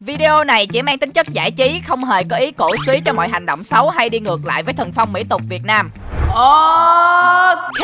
Video này chỉ mang tính chất giải trí, không hề có ý cổ suý cho mọi hành động xấu hay đi ngược lại với thần phong mỹ tục Việt Nam. Ok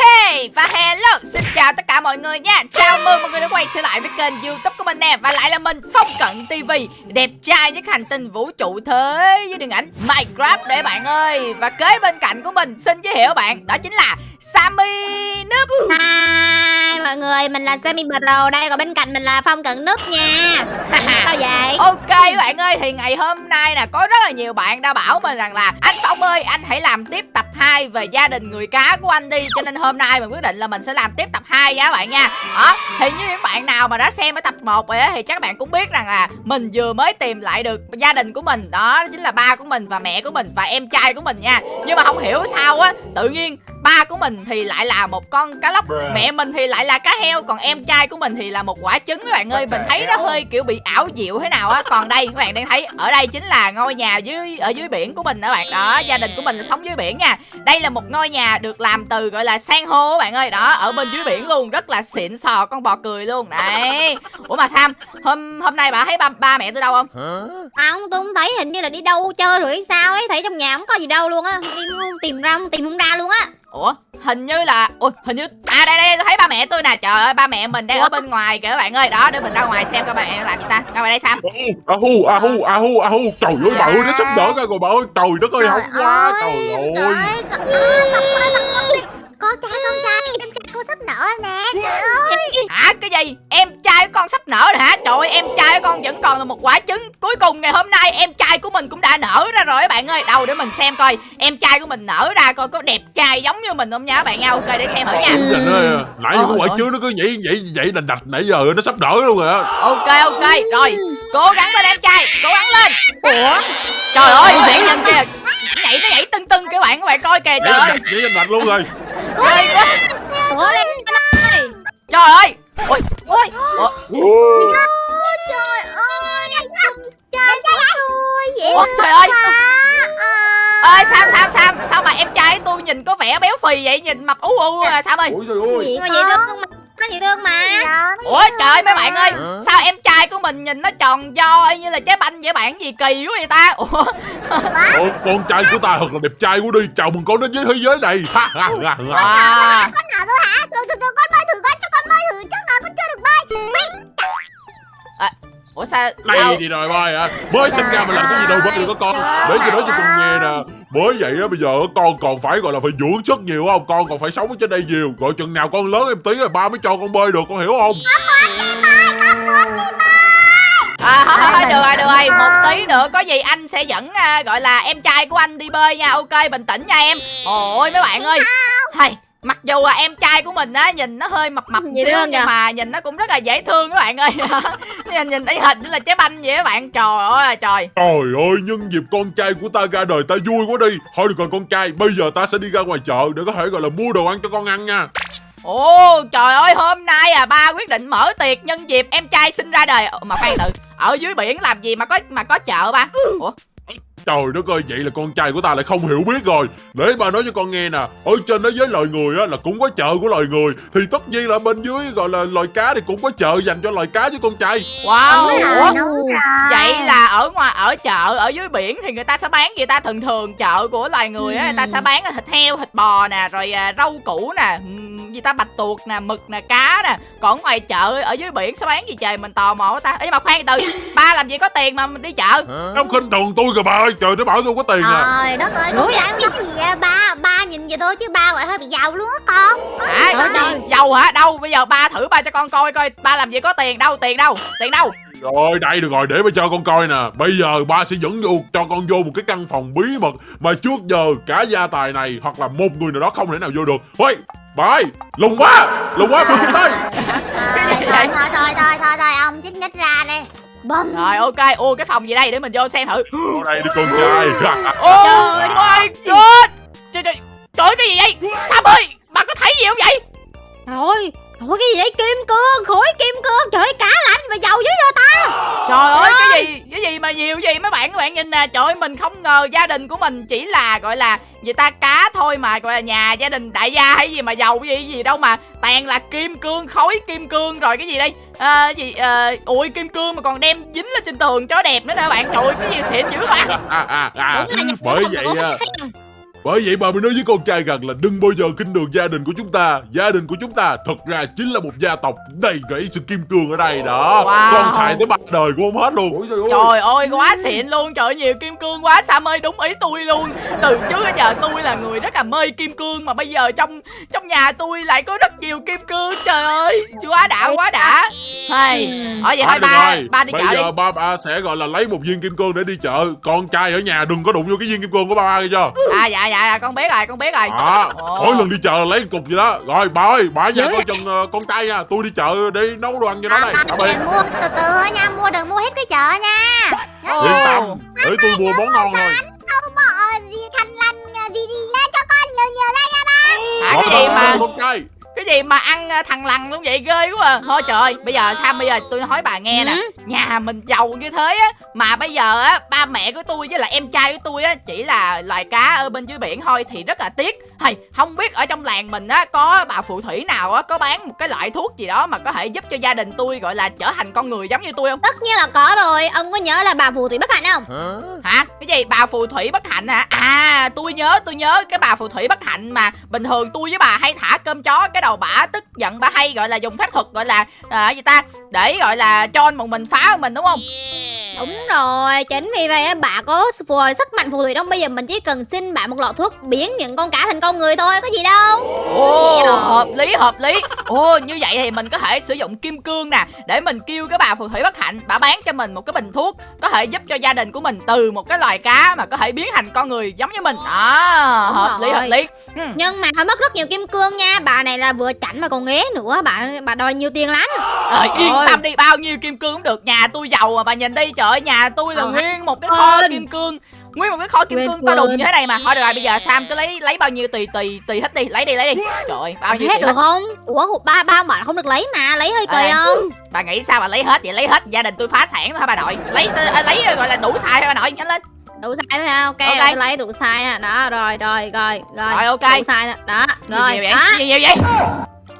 và hello xin chào tất cả mọi người nha. Chào mừng mọi người đã quay trở lại với kênh youtube của mình nè Và lại là mình Phong Cận TV. Đẹp trai với hành tinh vũ trụ thế với điện ảnh Minecraft đấy bạn ơi. Và kế bên cạnh của mình xin giới thiệu bạn Đó chính là Sammy Noob Hi mọi người, mình là Sammy Pro đây Còn bên cạnh mình là Phong Cận Núp nha. Sao vậy? Ok bạn ơi thì ngày hôm nay nè Có rất là nhiều bạn đã bảo mình rằng là Anh Phong ơi anh hãy làm tiếp tập 2 về gia đình người cá của anh đi Cho nên hôm nay mình quyết định là mình sẽ làm tiếp tập 2 nha các bạn nha. Đó thì như những bạn nào mà đã xem ở tập 1 rồi á Thì chắc bạn cũng biết rằng là mình vừa mới tìm lại được gia đình của mình. Đó chính là ba của mình và mẹ của mình và em trai của mình nha. Nhưng mà không hiểu sao á Tự nhiên ba của mình thì lại là một con cá lóc mẹ mình thì lại là cá heo còn em trai của mình thì là một quả trứng các bạn ơi. Mình thấy nó hơi kiểu bị ảo diệu thế nào á. Còn đây các bạn đang thấy ở đây chính là ngôi nhà dưới ở dưới biển của mình đó bạn. Đó gia đình của mình là sống dưới biển nha. Đây là một ngôi nhà được làm từ gọi là san hô các bạn ơi. Đó ở bên dưới biển luôn rất là xịn sò con bò cười luôn. Đấy. Ủa mà sam hôm hôm nay bà thấy ba ba mẹ tôi đâu không? Không, tôi không thấy hình như là đi đâu chơi rồi hay sao ấy Thấy trong nhà không có gì đâu luôn á. Đi tìm ra không tìm không ra luôn á ủa hình như là ui hình như à đây đây tôi thấy ba mẹ tôi nè trời ơi ba mẹ mình đang ở bên ngoài kìa các bạn ơi đó để mình ra ngoài xem các bạn mẹ làm gì ta ra ngoài đây sam a hu a hu a hu a hu trời ơi bà ơi nó sắp nở ra rồi bà ơi trời đất ơi hóng quá trời ơi Có trai con trai Em trai cô sắp nở nè hả cái gì? Em trai của con sắp nở rồi hả? Trời ơi em trai của con vẫn còn là một quả trứng. Cuối cùng ngày hôm nay em trai của mình cũng đã nở ra rồi các bạn ơi. Đâu để mình xem coi. Em trai của mình nở ra coi có đẹp trai giống như mình không nha các bạn. Nha ok để xem thử nha. Ơi nãy cái quả ôi. trứng nó cứ nhảy nhảy nhảy đành đạch nãy giờ nó sắp nở luôn rồi ok ok. Rồi cố gắng lên em trai. Cố gắng lên. Ủa? Trời ơi bạn nhìn kìa. Nhảy nó nhảy tưng tưng các bạn các bạn coi kìa trời ơi. nhảy đành đạch luôn rồi. Ghê quá. Ủa? Trời ơi ôi Ôi. Ủa, Trời ơi. tôi trời ơi. À, ơi sao sao sao sao mà em trai tôi nhìn có vẻ béo phì vậy? Nhìn mập ú u à sao ơi? Ôi trời ơi. Nhưng mà dễ thương mà? Nó dễ thương mà. Ủa trời ơi mấy bạn ơi sao em trai của mình nhìn nó tròn do y như là trái banh vậy bạn gì kỳ quá vậy ta? Ủa? Ủa, con trai của ta thật là đẹp trai quá đi. Chào mừng con đến với thế giới này. Ha ha ha ha. Con nào thôi hả? Từ từ con bơi thử con bơi ủa sao sao này thì rồi bơi hả? Mới sinh ra mà làm cái gì đâu bơi được có con để cho nói cho con nghe nè. Bởi vậy á bây giờ con còn phải gọi là phải dưỡng sức nhiều không? Con còn phải sống ở trên đây nhiều. Gọi chừng nào con lớn em tí rồi ba mới cho con bơi được con hiểu không? À thôi thôi được rồi được rồi. một tí nữa có gì anh sẽ dẫn à, gọi là em trai của anh đi bơi nha. Ok bình tĩnh nha em. Ôi mấy bạn ơi. Hay mặc dù là em trai của mình á nhìn nó hơi mập mập Dễ xíu nhưng kìa. mà nhìn nó cũng rất là dễ thương các bạn ơi. Nhìn nhìn y hình như là trái banh vậy các bạn. Trời ơi là trời. Trời ơi, nhân dịp con trai của ta ra đời ta vui quá đi. Thôi được rồi con trai, bây giờ ta sẽ đi ra ngoài chợ để có thể gọi là mua đồ ăn cho con ăn nha. Ồ trời ơi hôm nay à ba quyết định mở tiệc nhân dịp em trai sinh ra đời. Ồ, Mà khoan từ Ở dưới biển làm gì mà có mà có chợ ba? Ủa Trời đất ơi, vậy là con trai của ta lại không hiểu biết rồi. Để ba nói cho con nghe nè. Ở trên thế giới loài người á là cũng có chợ của loài người. Thì tất nhiên là bên dưới gọi là loài cá thì cũng có chợ dành cho loài cá với con trai. Wow. Ủa? đúng rồi Vậy là ở ngoài ở chợ ở dưới biển thì người ta sẽ bán gì ta? Thường thường chợ của loài người á người ta sẽ bán thịt heo thịt bò nè rồi à, rau củ nè ừm, gì ta? Bạch tuộc nè mực nè cá nè. Còn ngoài chợ ở dưới biển sẽ bán gì trời? Mình tò mò quá ta. Ê, nhưng mà khoan từ ba làm gì có tiền mà mình đi chợ? Ông khinh thường tôi kìa bà ơi Trời nó bảo tôi có tiền à. Trời đất ơi con gái cái gì vậy? Ba Ba nhìn vậy thôi chứ ba gọi hơi bị giàu luôn á con. À Trời ơi. giàu hả? Đâu bây giờ ba thử ba cho con coi coi ba làm gì có tiền đâu tiền đâu tiền đâu. Rồi đây được rồi để ba cho con coi nè. Bây giờ ba sẽ dẫn vô cho con vô một cái căn phòng bí mật Mà trước giờ cả gia tài này Hoặc là một người nào đó không thể nào vô được. Ôi bà ơi lùng quá Lùng quá bà Thôi thôi vậy? thôi thôi thôi thôi thôi ông chích nhích ra đi Bum rồi ok ô cái phòng gì đây? Để mình vô xem thử. Vô đây đi con trai. Oh Trời my god Trời trời Trời cái gì vậy? Sam ơi Bà có thấy gì không vậy? Trời Trời cái gì vậy? Kim cương Khối kim cương Trời ơi, cá lạnh mà giàu dữ vậy ta? Trời ơi cái gì Cái gì mà nhiều gì? Mấy bạn các bạn nhìn nè trời ơi mình không ngờ gia đình của mình chỉ là gọi là người ta cá thôi mà gọi là nhà gia đình đại gia hay gì mà giàu cái gì gì đâu mà toàn là kim cương khối kim cương rồi cái gì đây? À, gì à, ui kim cương mà còn đem dính lên trên tường cho đẹp nữa nè bạn. Trời ơi, cái gì xịn dữ bạn à, à, à. Đúng là bởi vậy à. Bởi vậy bà mới nói với con trai rằng là đừng bao giờ khinh thường gia đình của chúng ta. Gia đình của chúng ta thật ra chính là một gia tộc đầy rẫy sự kim cương ở đây đó. Wow. con xài tới ba đời của ông hết luôn. Trời ơi. Quá xịn luôn. Trời ơi, nhiều kim cương quá. Sam ơi đúng ý tôi luôn. Từ trước đến giờ tôi là người rất là mê kim cương Mà bây giờ trong trong nhà tôi lại có rất nhiều kim cương. Trời ơi quá đã quá đã. Hay Ở vậy À, thôi ba ba đi Bây chợ đi. giờ ba ba sẽ gọi là lấy một viên kim cương để đi chợ. Con trai ở nhà đừng có đụng vô cái viên kim cương của ba ba nghe chưa À dạ dạ dạ, con biết rồi con biết rồi. À, mỗi lần đi chợ là lấy một cục gì đó. Rồi bà ơi bà nhà Dữ con chừng ờ, con trai nha Tôi đi chợ đi nấu đồ ăn cho nó đây. À, Tạm biệt đừng mua từ từ thôi nha mua đừng mua hết cái chợ nha. Yên tâm Để tôi mua món ngon thôi. sao bỏ gì khăn lăn gì đi lên cho con nhiều nhiều đây nha ba. Hả Rồi, cái gì rồi, mà? rồi, Con trai Cái gì mà ăn à, thằng lằn luôn vậy ghê quá à. Thôi trời ơi bây giờ Sam bây giờ tôi nói bà nghe nè Ừ. Nhà mình giàu như thế á Mà bây giờ á ba mẹ của tôi với lại em trai của tôi á Chỉ là loài cá ở bên dưới biển thôi Thì rất là tiếc Hay không biết ở trong làng mình á Có bà phù thủy nào á Có bán một cái loại thuốc gì đó Mà có thể giúp cho gia đình tôi gọi là trở thành con người giống như tôi không tất nhiên là có rồi ông có nhớ là bà phù thủy bất hạnh không Hả? Cái gì? Bà phù thủy bất hạnh hả? À, tôi nhớ, tôi nhớ cái bà phù thủy bất hạnh mà bình thường tôi với bà hay thả cơm chó cái đầu bả tức giận bà hay gọi là dùng phép thuật gọi là à, gì ta để gọi là cho một mình phá mình đúng không? đúng rồi chính vì vậy á, bà có phù sức mạnh phù thủy đâu bây giờ mình chỉ cần xin bà một lọ thuốc biến những con cá thành con người thôi có gì đâu Ồ, hợp lý hợp lý. Ồ, như vậy thì mình có thể sử dụng kim cương nè để mình kêu cái bà phù thủy bất hạnh bà bán cho mình một cái bình thuốc có thể giúp cho gia đình của mình từ một cái loài cá mà có thể biến thành con người giống như mình. À, Đúng hợp lý rồi. hợp lý. Ừ. nhưng mà phải mất rất nhiều kim cương nha bà này là vừa chảnh mà còn nghé nữa bà bà đòi nhiều tiền lắm. Ờ, yên Ôi. tâm đi bao nhiêu kim cương cũng được. Nhà tôi giàu mà bà nhìn đi. Trời ơi nhà tôi là Ờ, nguyên một cái kho quên. kim cương. Nguyên một cái kho kim Quên, cương to đùng như thế này mà. Thôi được rồi bây giờ sam cứ lấy lấy bao nhiêu tùy tùy tùy hết đi. Lấy đi lấy đi. Trời ơi bao nhiêu hết được hết? không? Ủa ba ba mà không được lấy mà lấy hơi kỳ À. không? bà nghĩ sao bà lấy hết vậy? Lấy hết gia đình tôi phá sản thôi bà nội? Lấy à, lấy gọi là đủ xài thôi bà nội nhanh lên đủ sai thôi ha ok, Ok. rồi tôi lấy đủ sai ha. Đó rồi rồi rồi rồi. Rồi, ok. đủ sai thôi đó rồi. nhiều vậy? Đó. Nhiều, nhiều vậy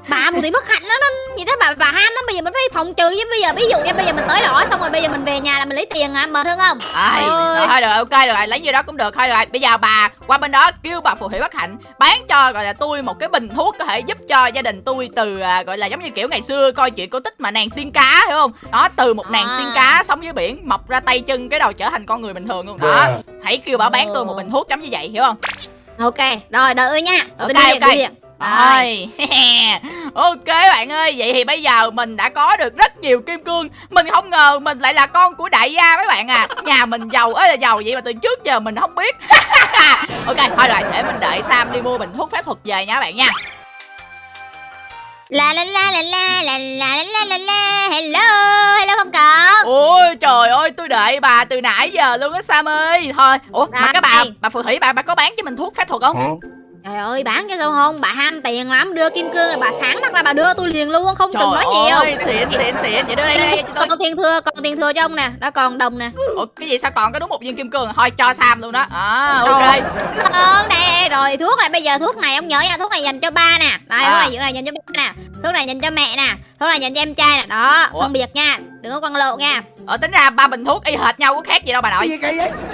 bà phù thủy bất hạnh nó nó gì thế bà bà ham lắm. Bây giờ mình phải phòng trừ chứ bây giờ ví dụ như bây giờ mình tới đỏ xong rồi bây giờ mình về nhà là mình lấy tiền à mệt hơn không? Ôi. rồi thôi được ok được rồi lấy nhiêu đó cũng được thôi được rồi. Bây giờ bà qua bên đó kêu bà phù thủy bất hạnh bán cho gọi là tôi một cái bình thuốc có thể giúp cho gia đình tôi từ à, gọi là giống như kiểu ngày xưa coi chuyện cổ tích mà nàng tiên cá hiểu không? Đó từ một nàng À. tiên cá sống dưới biển mọc ra tay chân cái đầu trở thành con người bình thường luôn. Đó hãy kêu bà bán tôi một bình thuốc giống như vậy hiểu không? Ok rồi đợi tôi nha. Ok, ok. Rồi. ok bạn ơi vậy thì bây giờ mình đã có được rất nhiều kim cương. Mình không ngờ mình lại là con của đại gia mấy bạn à. Nhà mình giàu ơi là giàu vậy mà từ trước giờ mình không biết. Ok thôi rồi để mình đợi sam đi mua bình thuốc phép thuật về nha các bạn nha. La la la la la la la la la la hello hello không cậu ôi trời ơi tôi đợi bà từ nãy giờ luôn á sam ơi. Thôi ủa mà cái bà Đây. bà phù thủy bà bà có bán cho mình thuốc phép thuật không trời ơi bán cái sao không? Bà ham tiền lắm đưa kim cương là bà sáng mắt ra bà đưa tôi liền luôn không cần trời nói nhiều. ơi xịn xịn xịn vậy đưa đây đây, đây cho tôi. còn tiền thừa còn tiền thừa cho ông nè đó còn đồng nè. Ủa cái gì sao còn có đúng một viên kim cương? Thôi cho sam luôn đó. À ok. Rồi. Cảm ơn nè rồi thuốc này bây giờ thuốc này ông nhớ nha thuốc này dành cho ba nè. Đây À. thuốc này dành cho ba nè. Thuốc này dành cho mẹ nè. Thuốc này dành cho em trai nè. Đó Ủa? phân biệt nha đừng có quăng lộ nha. Ờ tính ra ba bình thuốc y hệt nhau có khác gì đâu bà nội.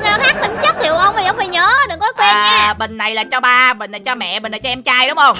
Nó khác tính chất hiểu ông thì ông phải nhớ đừng có quên à, nha bình này là cho ba bình này cho mẹ bình này cho em trai đúng không?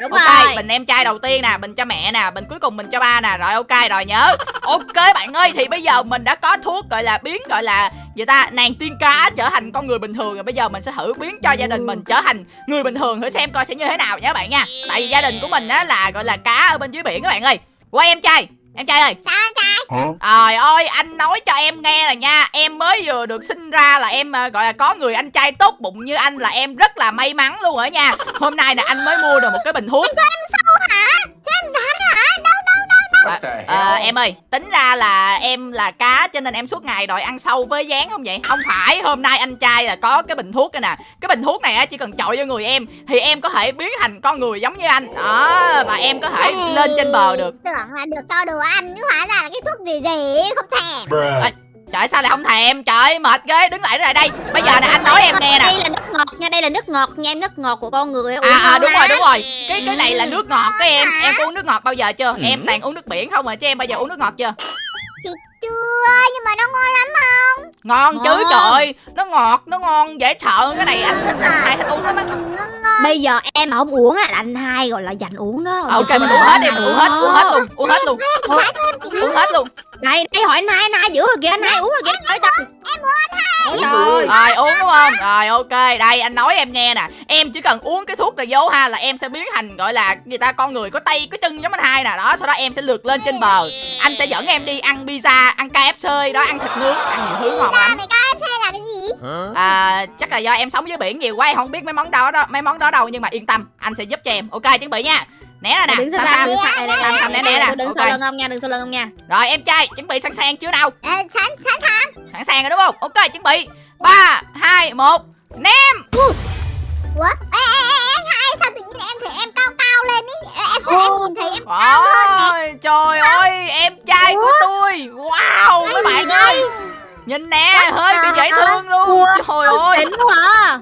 Đúng ok rồi. bình em trai đầu tiên nè bình cho mẹ nè bình cuối cùng mình cho ba nè. Rồi ok rồi nhớ. Ok bạn ơi thì bây giờ mình đã có thuốc gọi là biến gọi là gì ta? Nàng tiên cá trở thành con người bình thường. Rồi bây giờ mình sẽ thử biến cho gia đình mình trở thành người bình thường thử xem coi sẽ như thế nào nha các bạn nha. Tại vì gia đình của mình á là gọi là cá ở bên dưới biển các bạn ơi. Quay em trai em trai ơi. Sao trai? Trời ơi, anh nói cho em nghe là nha Em mới vừa được sinh ra là em à, gọi là có người anh trai tốt bụng như anh là em rất là may mắn luôn ở nha. Hôm nay nè anh mới mua được một cái bình thuốc À, ờ, em ơi, tính ra là em là cá cho nên em suốt ngày đòi ăn sâu với dán không vậy? Không phải, hôm nay anh trai là có cái bình thuốc đây nè. Cái bình thuốc này á chỉ cần chọi vô người em Thì em có thể biến thành con người giống như anh. Đó, và em có thể lên trên bờ được. tưởng là được cho đồ ăn chứ hóa ra là cái thuốc gì gì không thèm trời sao lại không thèm? Trời mệt ghê. Đứng lại đứng lại đây. Bây giờ nè anh nói em nghe nè. Đây là nước ngọt nha đây là nước ngọt nha em nước ngọt của con người uống à, à đúng rồi đúng rồi. Cái cái này là nước ngọt cái em. Em có uống nước ngọt bao giờ chưa? Em toàn uống nước biển không mà chứ em bao giờ uống nước ngọt chưa? Thì chưa nhưng mà nó ngon lắm ngon chứ Ngon. trời ơi, nó ngọt nó ngon dễ sợ. Cái này anh thích anh hai thích uống lắm á bây giờ em mà không uống á là anh hai gọi là dành uống đó. Ok mình uống hết đi mình uống hết uống hết luôn uống hết luôn uống hết luôn. Này đây hỏi anh hai anh hai giữ rồi kìa anh hai uống rồi kìa. Trời trời Ủa, trời rồi uống đúng không? Rồi ok. Đây anh nói em nghe nè. Em chỉ cần uống cái thuốc này vô ha là em sẽ biến thành gọi là người ta con người có tay có chân giống anh hai nè. Đó sau đó em sẽ lượt lên trên bờ. Anh sẽ dẫn em đi ăn pizza ăn KFC đó ăn thịt nướng ăn nhiều thứ ngon lắm. KFC là cái gì? À, chắc là do em sống dưới biển nhiều quá em không biết mấy món đó, đó mấy món đó đâu nhưng mà yên tâm anh sẽ giúp cho em. Ok chuẩn bị nha. Né ra nè đứng Sam, xa Sam. Sam, né né nè. đừng sau lưng ông nha đừng sau lưng ông nha. Rồi em trai chuẩn bị sẵn sàng chưa nào? Sẵn sẵn sàng. Sẵn sàng rồi đúng không? Ok chuẩn bị. Ba hai một ném. Ủa? Ê, ê, ê, anh hai sao tự nhiên em thấy em cao cao lên ý? Em em nhìn thấy em cao hơn nè. trời ơi em trai của tôi. Wow gì bạn ơi. nhìn nè hơi bị dễ thương luôn. Trời ơi. à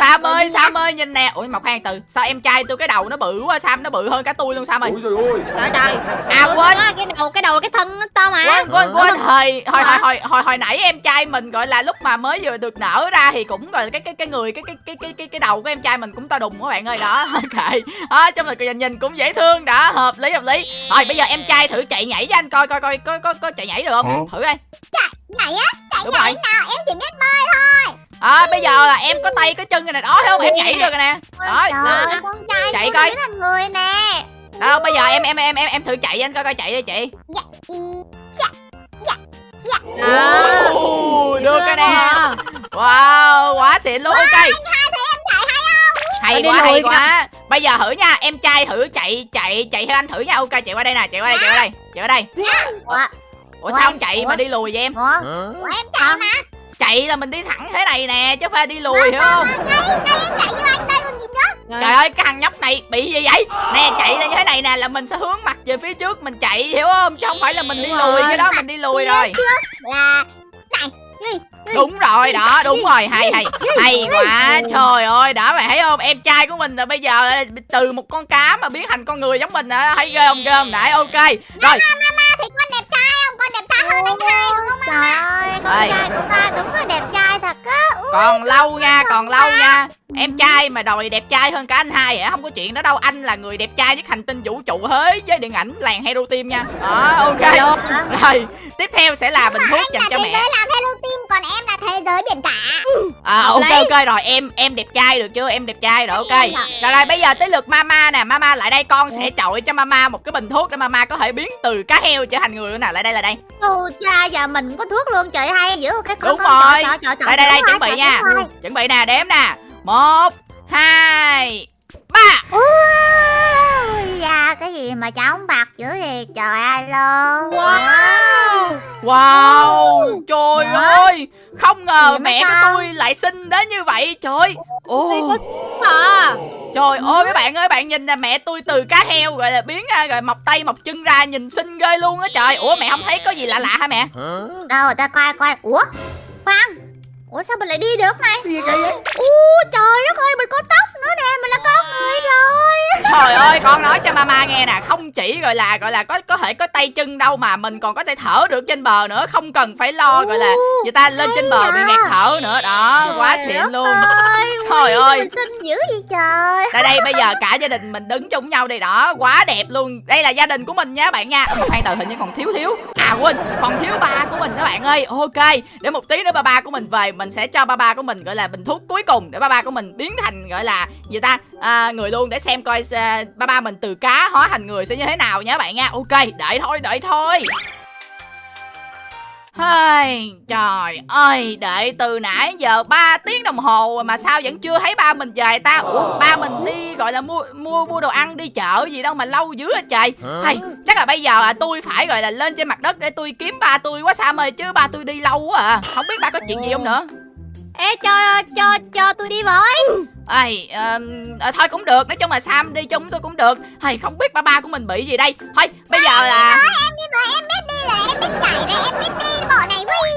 sam ơi sam ơi nhìn nè. Ui mà khoan từ sao em trai tôi cái đầu nó bự quá sam nó bự hơn cả tôi luôn sam ơi. Ôi trời ơi. Trời trời. À quên. cái đầu cái đầu cái thân nó to mà. Quên quên quên. Hồi hồi hồi hồi hồi hồi nãy em trai mình gọi là lúc mà mới vừa được nở ra thì cũng gọi là cái cái cái người cái cái cái cái cái cái đầu của em trai mình cũng to đùng các bạn ơi. Đó ok. Đó trong là nhìn nhìn cũng dễ thương. Đã hợp lý hợp lý. Rồi bây giờ em trai thử chạy nhảy cho anh coi coi coi có có có chạy nhảy được không? Thử đây á Chạy nhảy rồi. À, bây giờ là em có tay có chân rồi nè. Đó thấy không? Em nhảy được rồi nè. Đó. Trời ơi con trai Chạy coi. thành người nè. Đó bây giờ em em em em em thử chạy anh coi coi chạy đi chị. Dạ Dễ được quá nè. à. wow quá xịn luôn ok hay Đi quá hay quá. bây giờ thử nha em trai thử chạy chạy chạy theo anh thử nha. Ok chạy qua đây nè chạy qua đây chạy qua đây chạy qua đây. Ủa sao không chạy mà đi lùi vậy em? Ủa? Ủa em chạy mà chạy là mình đi thẳng thế này nè chứ phải đi lùi hiểu không? trời ơi cái thằng nhóc này bị gì vậy? Nè chạy là như thế này nè là mình sẽ hướng mặt về phía trước mình chạy hiểu không? Chứ không phải là mình đi lùi cái đó mình đi lùi rồi. Là đúng rồi đó đúng rồi hay hay. hay quá trời ơi đã mày thấy không? Em trai của mình là bây giờ từ một con cá mà biến thành con người giống mình á thấy ghê không ghê không? Nãy ok. Rồi hơn anh hai đúng không Trời ơi con Ê. trai của ta đúng là đẹp trai thật á. Ui, còn lâu nha còn lâu nha em trai mà đòi đẹp trai hơn cả anh hai hả không có chuyện đó đâu. Anh là người đẹp trai nhất hành tinh vũ trụ thế với điện ảnh làng hero team nha. Đó ok. Rồi tiếp theo sẽ là bình thuốc dành là cho thế mẹ. giới làm hello team Còn em là thế giới biển cả. À, ok ok rồi em em đẹp trai được chưa? Em đẹp trai rồi ok. Rồi rồi bây giờ tới lượt mama nè. Mama lại đây con sẽ chọi cho mama một cái bình thuốc để mama có thể biến từ cá heo trở thành người nữa nè lại đây là đây. Ồ cha giờ mình có thuốc luôn trời hay giữ cái con Đúng rồi. đây đây đây chuẩn bị nha. chuẩn bị nè đếm nè một hai ba. Ui da cái gì mà trắng bạc dữ vậy? Trời alo wow. Wow trời Hả? ơi. Không ngờ mà mẹ của tôi lại xinh đến như vậy trời ồ. Đây có à. Trời ơi mấy bạn ơi bạn nhìn nè mẹ tôi từ cá heo gọi là biến à, rồi mọc tay mọc chân ra nhìn xinh ghê luôn á trời. Ủa mẹ không thấy có gì lạ lạ hả mẹ? Đâu ta coi coi. Ủa khoan ủa sao mình lại đi được này? Cái gì kỳ vậy? U trời đất ơi mình có tóc nữa nè mình là con người rồi. Trời ơi con nói cho mama nghe nè không chỉ gọi là gọi là có có thể có tay chân đâu mà mình còn có thể thở được trên bờ nữa không cần phải lo gọi là người ta lên trên bờ bị à. nghẹt thở nữa đó quá Trời xịn đất luôn. ơi, Trời ơi. mình xinh dữ vậy trời. Đây đây bây giờ cả gia đình mình đứng chung nhau đây đó Quá đẹp luôn. Đây là gia đình của mình nha bạn nha. Mà khoan từ hình như còn thiếu thiếu. À quên còn thiếu ba của mình các bạn ơi. Ok để một tí nữa ba ba của mình về mình sẽ cho ba ba của mình gọi là bình thuốc cuối cùng Để ba ba của mình biến thành gọi là gì ta? À, Người luôn để xem coi à, ba ba mình từ cá hóa thành người sẽ như thế nào nhé bạn nha. Ok đợi thôi đợi thôi. Hơi, trời ơi, đợi từ nãy giờ 3 tiếng đồng hồ rồi mà sao vẫn chưa thấy ba mình về ta? Ủa, ba mình đi gọi là mua mua mua đồ ăn đi chợ gì đâu mà lâu dữ hết trời. Hay, chắc là bây giờ à, tôi phải gọi là lên trên mặt đất để tôi kiếm ba tôi quá Sam ơi chứ ba tôi đi lâu quá à. Không biết ba có chuyện gì không nữa. Ê cho cho cho tôi đi với. Ai, ờm, ờ, thôi cũng được, nói chung là Sam đi chung tôi cũng được. Hay không biết ba ba của mình bị gì đây. Thôi, bây giờ là em đi với em biết đi rồi em biết nhảy rồi em biết đi bộ này quy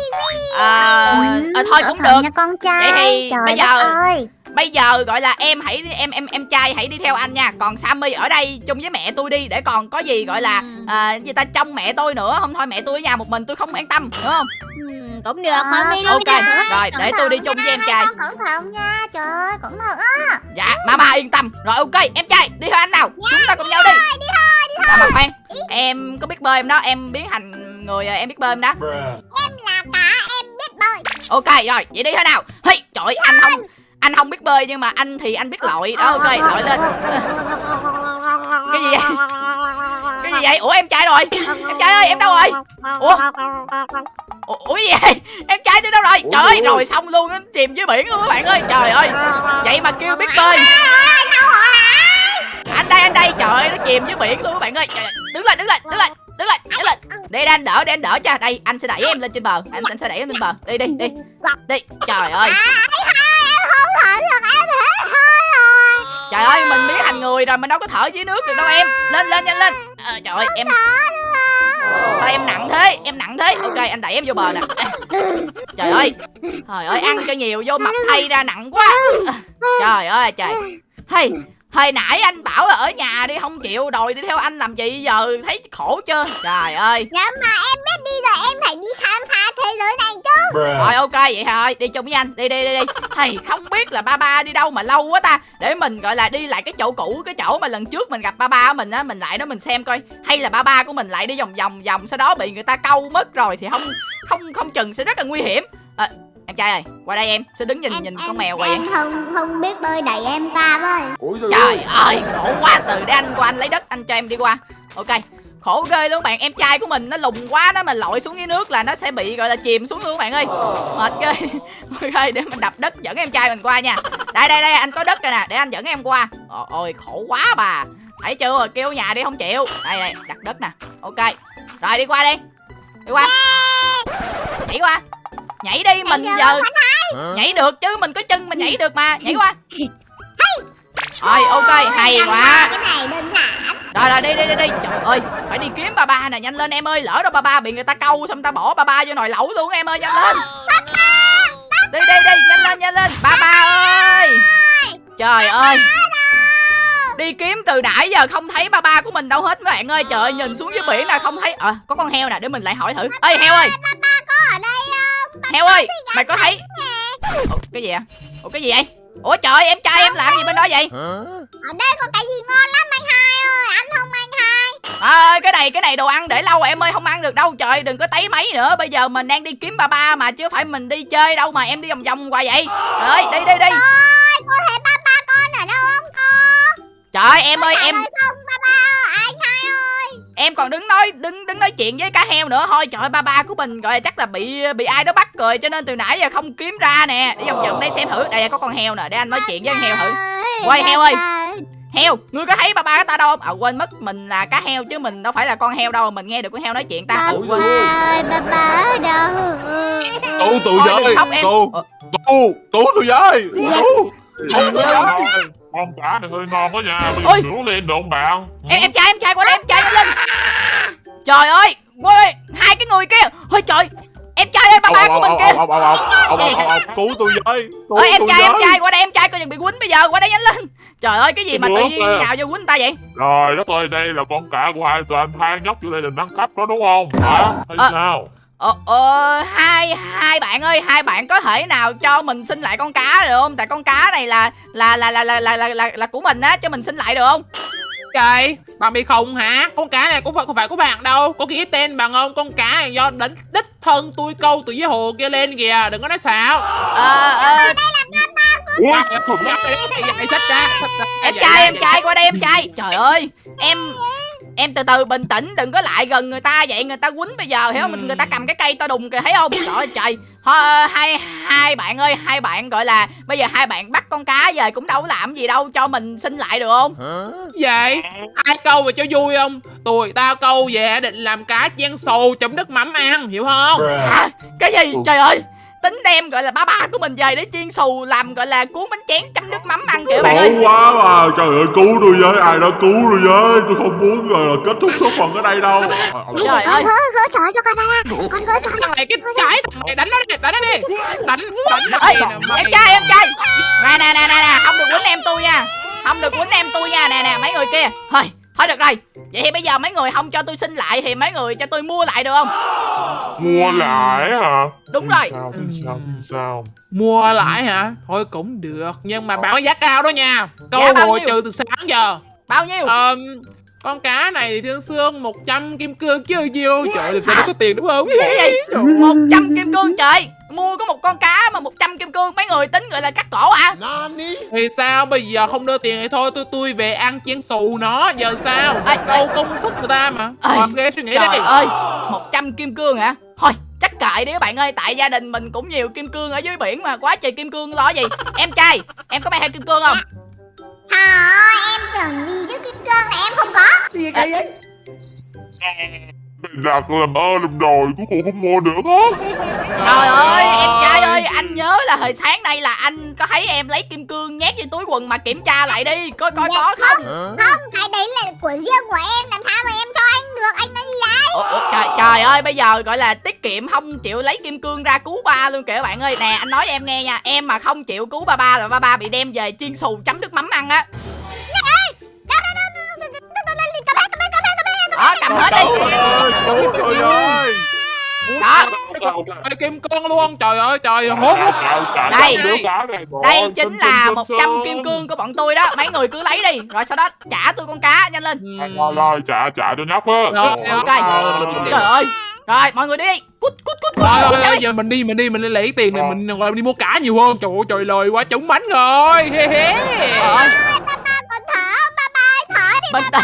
Ờ, Ừ, ờ, thôi cũng được. nha con trai. Vậy thì Trời bây giờ- ơi Bây giờ gọi là em hãy em em em trai hãy đi theo anh nha. Còn Sammy ở đây chung với mẹ tôi đi Để còn có gì gọi là Ừ. à, gì ta trông mẹ tôi nữa. Không thôi mẹ tôi ở nhà một mình tôi không an tâm Đúng không? Ừ, cũng được. Hôm đi ok. nha Rồi để tôi đi chung với em trai. con cẩn thận nha. Trời ơi cẩn thận á. Dạ mama yên tâm. Rồi ok em trai đi theo anh nào. Chúng ta cùng nhau đi. đi thôi đi À, mà khoan. Em có biết bơi em đó? Em biến thành người à, em biết bơi em đó? Em là cá em biết bơi. Ok rồi vậy đi thế nào. Hey, Trời ơi, anh không Anh không biết bơi nhưng mà anh thì anh biết lội. Đó ok lội lên. Cái gì vậy? Cái gì vậy? Ủa em trai rồi. Em trai ơi em đâu rồi? Ủa? Ủa, ủa gì vậy? Em trai tôi đâu rồi? Ủa, Trời ơi rồi. xong luôn nó chìm dưới biển luôn các bạn ơi. Trời ơi. Vậy mà kêu biết bơi. Anh đây anh đây. Trời ơi nó chìm dưới biển luôn các bạn ơi. Trời Đứng lên đứng lên đứng lên Đứng lên đứng lên. Để anh đỡ để anh đỡ cho Đây anh sẽ đẩy em lên trên bờ. Anh, anh sẽ đẩy em lên bờ. Đi đi đi. Đi. Trời ơi Trời ơi mình biến thành người rồi Mình đâu có thở dưới nước được đâu em. Lên lên nhanh lên. À, Trời ơi em Sao em nặng thế? Em nặng thế. Ok anh đẩy em vô bờ nè. Trời ơi. Trời ơi ăn cho nhiều vô mập thay ra nặng quá. Trời ơi trời. Hey Hồi nãy anh bảo là ở nhà đi không chịu đòi đi theo anh làm gì giờ? Thấy khổ chưa? Trời ơi. Dạ mà em biết đi rồi em phải đi khám phá thế giới này chứ. Rồi ok vậy thôi. Đi chung với anh. Đi đi đi đi. Hay không biết là ba ba đi đâu mà lâu quá ta. Để mình gọi là đi lại cái chỗ cũ Cái chỗ mà lần trước mình gặp ba ba của mình á Mình lại đó mình xem coi. Hay là ba ba của mình lại đi vòng vòng vòng Sau đó bị người ta câu mất rồi Thì không không không chừng sẽ rất là nguy hiểm. À, Em trai ơi qua đây em Sẽ đứng nhìn nhìn con mèo vậy em không không biết bơi đẩy em qua với. Trời ơi khổ quá từ để anh qua anh lấy đất Anh cho em đi qua. Ok khổ ghê luôn bạn em trai của mình nó lùng quá nó mà lội xuống dưới nước là nó sẽ bị gọi là chìm xuống luôn các bạn ơi. Mệt ghê. Ok để mình đập đất dẫn em trai mình qua nha. Đây đây đây anh có đất rồi nè để anh dẫn em qua. Ồ, ôi khổ quá bà. Thấy chưa kêu nhà đi không chịu. Đây đây đặt đất nè. Ok rồi đi qua đi. Đi qua. Nhảy qua nhảy đi mình giờ nhảy. Được chứ mình có chân mình nhảy được mà. Nhảy qua. Rồi ok hay quá. rồi rồi đi đi đi đi. Trời ơi Phải đi kiếm ba ba nè. Nhanh lên em ơi Lỡ đâu ba ba bị người ta câu xong ta bỏ ba ba vô nồi lẩu luôn em ơi nhanh lên. Đi đi đi nhanh lên nhanh lên. Ba ba ơi. Trời ơi. Đi kiếm từ nãy giờ không thấy ba ba của mình đâu hết mấy bạn ơi. Trời ơi nhìn xuống dưới biển nè không thấy. À, Có con heo nè để mình lại hỏi thử. Ê heo ơi Heo ơi mày có thấy Ủa, Cái gì ạ Ủa cái gì vậy? Ủa trời ơi, em trai em làm gì bên đó vậy? Ở đây có cái gì ngon lắm anh hai ơi ăn không anh hai? À, cái này cái này đồ ăn để lâu rồi em ơi không ăn được đâu. Trời đừng có tấy máy nữa. Bây giờ mình đang đi kiếm ba ba mà chứ phải mình đi chơi đâu mà em đi vòng vòng qua vậy. Trời ơi đi đi đi. Ôi cô thấy ba ba con ở đâu không cô? Trời ơi, em ơi em không? Ba ba ơi, anh hai ơi em còn đứng nói đứng đứng nói chuyện với cá heo nữa. Thôi trời ơi, ba ba của mình gọi là chắc là bị bị ai đó bắt rồi cho nên từ nãy giờ không kiếm ra nè. Đi vòng vòng đây xem thử. Đây có con heo nè. Để anh nói chuyện với con heo thử. Quay heo ơi. heo ngươi có thấy ba ba của ta đâu? Không à quên mất mình là cá heo chứ mình đâu phải là con heo đâu mà mình nghe được con heo nói chuyện ta. Ba quên ơi ba ba ở đâu? Cứu khóc em. Cứu Cứu Hình như- con cá này hơi ngon quá nha bây Ôi. giờ nướng lên được không bạn? Em em trai em trai qua đây em trai nhanh lên trời ơi ôi hai cái người kia. Ôi trời em trai ơi ba ba của mình kia cứu tôi với Cứu ơi em trai em trai qua đây em trai coi chừng bị quýnh bây giờ qua đây nhanh lên. Trời ơi cái gì mà tự nhiên nhào vô quýnh người ta vậy? Rồi đất ơi đây là con cá của hai toàn hai nhóc vô đây là nâng cấp đó đúng không? Hả? Hay Ờ. sao ờ ờ hai hai bạn ơi hai bạn có thể nào cho mình xin lại con cá được không tại con cá này là là là là là là là, là, là của mình á cho mình xin lại được không Trời, bạn bị khùng hả? Con cá này cũng phải không phải của bạn đâu. Có ghi tên bằng không? Con cá này do đích đích thân tôi câu từ dưới hồ kia lên kìa. Đừng có nói xạo. ờ ờ Wow, em trai ra, em trai qua đây em trai trời ơi em em từ từ bình tĩnh đừng có lại gần người ta vậy người ta quýnh bây giờ hiểu không? Người ta cầm cái cây to đùng kìa thấy không? Trời ơi trời. Thôi, hai hai bạn ơi hai bạn gọi là bây giờ hai bạn bắt con cá về cũng đâu có làm gì đâu cho mình xin lại được không? Vậy? Ai câu về cho vui không? Tụi tao câu về định làm cá chiên xù chấm nước mắm ăn, hiểu không? hả? Cái gì? Trời ơi tính đem gọi là ba ba của mình về để chiên xù làm gọi là cuốn bánh chén chấm nước mắm ăn kìa bạn ơi. Quá mà Trời ơi cứu tôi với Ai đó cứu tôi với? Tôi không muốn rồi là kết thúc số phận ở đây đâu. Trời con ơi. gỡ gỡ cho con ba ba con gỡ cho thằng này cái cái thằng này đánh nó đi đánh nó đi. Đánh đánh em trai em trai. Nè nè nè nè nè không được quýnh em tôi nha. Không được quýnh em tôi nha. Nè nè mấy người kia. Thôi thôi được rồi. Vậy thì bây giờ mấy người không cho tôi xin lại thì mấy người cho tôi mua lại được không? Mua lại hả? đúng rồi. Sao, thì sao, thì sao? mua lại hả? Thôi cũng được nhưng mà bảo giá cao đó nha. Câu bao hồi trừ từ sáng giờ. Bao nhiêu? Ờm, con cá này thì thương xương 100 kim cương chứ nhiêu trời ơi, làm sao nó có tiền đúng không? Cái gì một trăm kim cương trời. Mua có một con cá mà 100 kim cương mấy người tính gọi là cắt cổ à? Thì sao? Bây giờ không đưa tiền thì thôi tôi tôi về ăn chiên xù nó giờ sao? Ê, câu công sức người ta mà. Ê, hợp ghê suy nghĩ trời đi ơi 100 kim cương hả? Thôi chắc kệ đi các bạn ơi tại gia đình mình cũng nhiều kim cương ở dưới biển mà quá trời kim cương lo gì? Em trai em có mang theo kim cương không Trời em tưởng gì chứ kim cương là em không có. Mày đặt làm ơn làm đòi cuối cùng không mua được á Trời ơi, em trai ơi, anh nhớ là hồi sáng nay là anh có thấy em lấy kim cương nhét vô túi quần mà kiểm tra lại đi, coi coi Dạ có không. Không cái đấy là của riêng của em Làm sao mà em cho anh được Anh nói gì Ủa, ủa, trời, trời ơi, bây giờ gọi là tiết kiệm không chịu lấy kim cương ra cứu ba luôn kìa các bạn ơi. Nè, anh nói em nghe nha, em mà không chịu cứu ba ba là ba ba bị đem về chiên xù chấm nước mắm ăn á. Đó, cầm hết đi. Trời ơi Đó, Ê, kim cương luôn trời ơi trời hốt Đây. đứa cá này rồi. đây chính là xin, 100 xin. kim cương của bọn tôi đó, mấy người cứ lấy đi, rồi sau đó trả tôi con cá nhanh lên. Rồi, rồi, trả trả cho nhóc á Rồi, Ok. rồi. Trời ơi. Rồi, mọi người đi. Cút cút cút cút. Rồi, giờ mình đi mình đi mình đi lấy tiền này Rồi. mình đi mua cá nhiều hơn trời ơi trời lời quá trúng bánh rồi he he bình tĩnh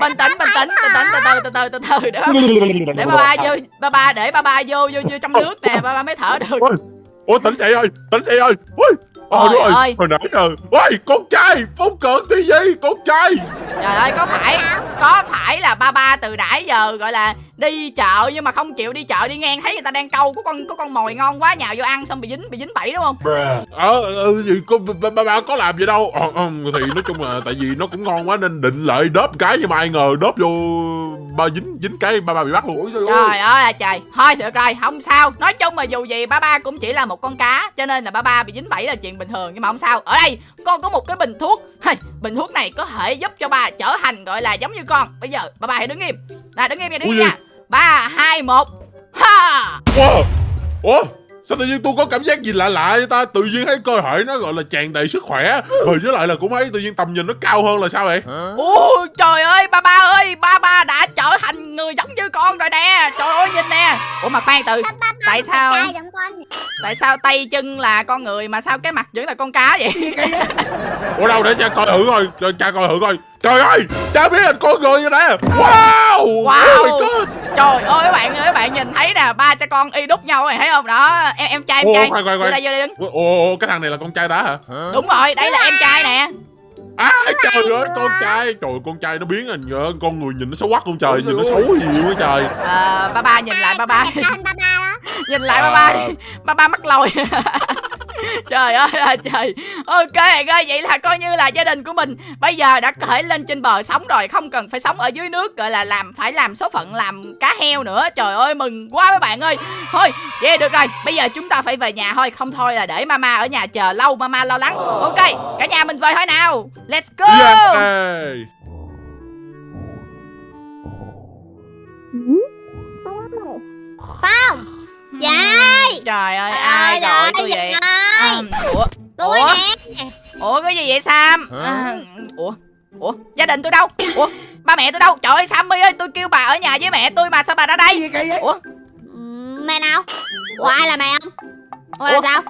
bình tĩnh bình tĩnh bình tĩnh từ từ từ từ từ từ được để ba ba vô ba ba để ba ba vô vô vô trong nước nè ba ba mới thở được ôi tỉnh dậy ơi tỉnh dậy ơi ui Trời ơi, ơi. hồi nãy rồi, ôi con trai, phong cận cái gì, con trai Trời ơi, có phải có phải là ba ba từ nãy giờ gọi là đi chợ nhưng mà không chịu đi chợ đi ngang thấy người ta đang câu có con có con mồi ngon quá nhào vô ăn xong bị dính bị dính bẫy đúng không? Ờ ờ, gì có ba, ba, ba có làm gì đâu. Ờ, ờ, Thì nói chung là Tại vì nó cũng ngon quá Nên định lại đớp cái Nhưng mà ai ngờ đớp vô Ba dính dính cái ba ba bị bắt luôn. Trời ơi trời ơi. à trời. Thôi được rồi không sao. Nói chung mà dù gì ba ba cũng chỉ là một con cá cho nên là ba ba bị dính bẫy là chuyện bình thường nhưng mà không sao. Ở đây con có một cái bình thuốc. Bình thuốc này có thể giúp cho ba trở thành gọi là giống như con. Bây giờ ba ba hãy đứng im. Nè đứng im nha đứng im nha. ba hai một. Ha! Wow. Ủa? Sao tự nhiên tôi có cảm giác gì lạ lạ vậy ta? Tự nhiên thấy cơ thể nó gọi là tràn đầy sức khỏe. Rồi với lại là cũng thấy tự nhiên tầm nhìn nó cao hơn là sao vậy? Ui trời ơi ba ba ơi ba ba đã trở thành người giống như con rồi nè. Trời ơi nhìn nè. Ủa mà khoan từ tại sao tại sao tay chân là con người mà sao cái mặt vẫn là con cá vậy? Ủa đâu để cha coi thử coi Cho cha coi thử coi Trời ơi Cha biết là con người vậy nè. Wow Wow. Oh my god. Trời ơi các bạn ơi các bạn nhìn thấy nè ba cha con y đúc nhau này thấy không? Đó em em trai em Ủa, trai. khoan, khoan, vô khoan. đây vô đây đứng. Ủa, Ủa cái thằng này là con trai ta hả? Đúng rồi đây là em trai nè. À trời ơi con trai. Trời ơi, con trai nó biến hình nhờ Con người nhìn nó xấu quắc con trời Nhìn nó xấu nhiều quá trời. Ờ, ba ba nhìn lại ba ba. Đẹp hơn ba ba đó. Nhìn lại ba ba đi. Ba ba mắc lồi trời ơi là trời. Ok ơi vậy là coi như là gia đình của mình bây giờ đã có thể lên trên bờ sống rồi không cần phải sống ở dưới nước gọi là làm phải làm số phận làm cá heo nữa. Trời ơi mừng quá mấy bạn ơi. Thôi vậy được rồi. Bây giờ chúng ta phải về nhà thôi. Không thôi là để mama ở nhà chờ lâu mama lo lắng. Ok cả nhà mình về thôi nào. Let's go. Yeah Phong Dậy trời ơi ai gọi tôi vậy Ủa? Tôi Ủa? nè Ủa cái gì vậy Sam? À, Ủa? Ủa? Gia đình tôi đâu? Ủa? Ba mẹ tôi đâu? Trời ơi Sammy ơi tôi kêu bà ở nhà với mẹ tôi mà sao bà ra đây? Ủa? Mẹ nào? Ủa ai là mẹ không Ủa là Ủa? sao?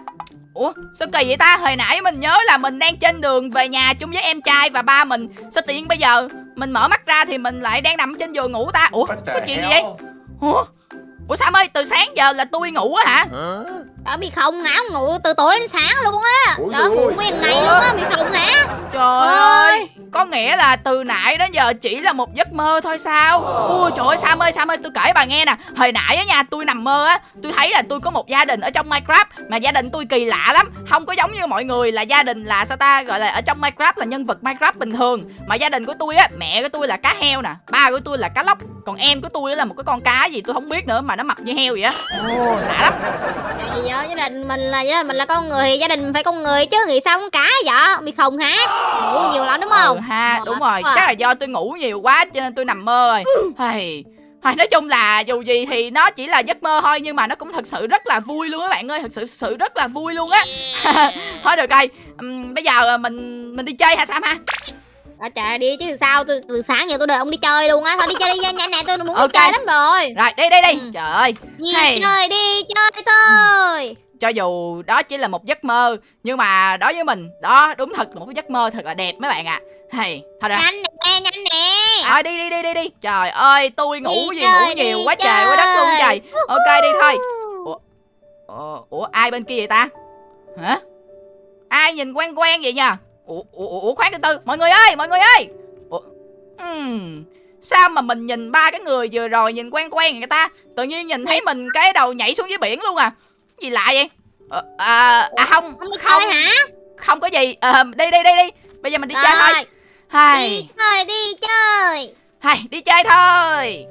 Ủa? Sao kỳ vậy ta? Hồi nãy mình nhớ là mình đang trên đường về nhà chung với em trai và ba mình. Sao tự nhiên bây giờ Mình mở mắt ra thì mình lại đang nằm trên giường ngủ ta? Ủa? Có chuyện gì vậy? Ủa? Ủa Sam ơi từ sáng giờ là tôi ngủ á hả Đó bị không ngáo ngủ từ tối đến sáng luôn á. Đó ngủ nguyên ngày luôn á bị không hả Trời ơi Có nghĩa là từ nãy đến giờ chỉ là một giấc mơ thôi sao? Ui trời ơi Sam ơi Sam ơi tôi kể bà nghe nè. Hồi nãy á nha tôi nằm mơ á Tôi thấy là tôi có một gia đình ở trong Minecraft Mà gia đình tôi kỳ lạ lắm. Không có giống như mọi người là gia đình là sao ta Gọi là ở trong Minecraft là nhân vật Minecraft bình thường. Mà gia đình của tôi á Mẹ của tôi là cá heo nè Ba của tôi là cá lóc Còn em của tôi á là một cái con cá gì tôi không biết nữa Mà nó mập như heo vậy á. Ồ lạ lắm. Tại đó, gia đình mình là gia đình mình là con người gia đình mình phải con người chứ nghĩ sao con cá vậy bị không hả? Ngủ nhiều lắm đúng không? Ừ ha Mệt đúng rồi chắc là do tôi ngủ nhiều quá cho nên tôi nằm mơ rồi. Hay hay nói chung là dù gì thì nó chỉ là giấc mơ thôi nhưng mà nó cũng thật sự rất là vui luôn các bạn ơi thật sự sự rất là vui luôn á. Thôi được rồi Ừm, bây giờ mình mình đi chơi hả sam ha à, trời đi chứ sao? Tôi từ sáng giờ tôi đợi ông đi chơi luôn á. Thôi đi chơi đi nhanh nhanh nè tôi muốn Ok. đi chơi lắm rồi. Rồi đi đi đi Ừ. trời ơi. Đi Hay. chơi đi chơi thôi. Cho dù đó chỉ là một giấc mơ nhưng mà đối với mình đó đúng thật một giấc mơ thật là đẹp mấy bạn ạ. Hay thôi rồi nhanh nè nhanh nè. Thôi đi đi đi đi đi. Trời ơi tôi ngủ Đi gì chơi, ngủ nhiều quá trời quá đất luôn trời. Ok đi thôi. Ủa, ủa ai bên kia vậy ta? Hả? Ai nhìn quen quen vậy nha Ủa, ủa, ủa khoan từ từ. Mọi người ơi mọi người ơi. Ủa, ừm, Sao mà mình nhìn ba cái người vừa rồi nhìn quen quen người ta? Tự nhiên nhìn thấy mình cái đầu nhảy xuống dưới biển luôn à. Gì lạ vậy? Ờ, à, à không không không hả? không có gì. Ờ, đi đi đi đi. Bây giờ mình đi chơi thôi. Rồi, hay đi chơi đi chơi. Hay đi chơi thôi